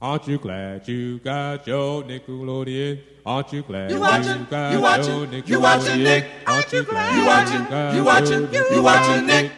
Aren't you glad you got your Nickelodeon? Aren't you glad You watching? got You watching? your Nickelodeon? You watching, Nick? Aren't you glad You watching? You watching? You watching, Nick?